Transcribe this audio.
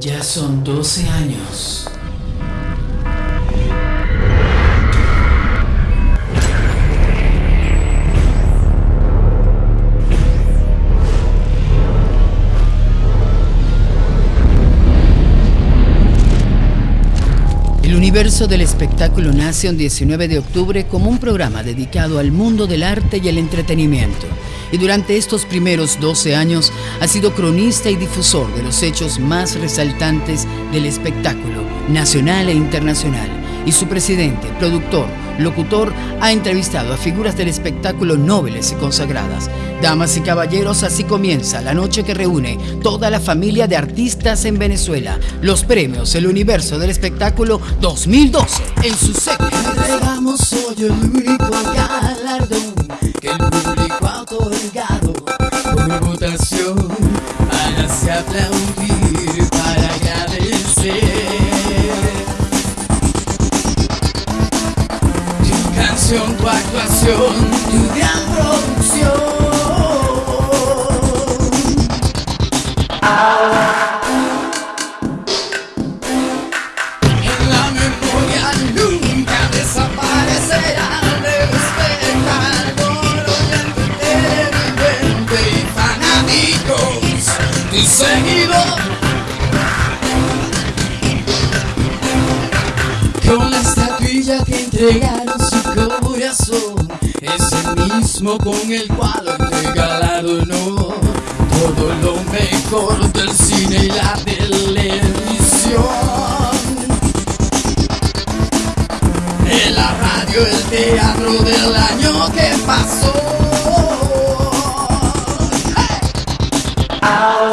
Ya son 12 años. El universo del espectáculo nace un 19 de octubre como un programa dedicado al mundo del arte y el entretenimiento. Y durante estos primeros 12 años ha sido cronista y difusor de los hechos más resaltantes del espectáculo nacional e internacional. Y su presidente, productor, locutor, ha entrevistado a figuras del espectáculo nobles y consagradas. Damas y caballeros, así comienza la noche que reúne toda la familia de artistas en Venezuela. Los premios El Universo del Espectáculo 2012 en su. Entregamos hoy el único galardón que el público ha otorgado por votación. Hágase aplaudir para agradecer. Tu canción, tu actuación, tu gran producción. Estatuilla que entregaron su corazón. Es el mismo con el cual entrega galardonó Todo lo mejor del cine y la televisión. En la radio, el teatro del año que pasó. Es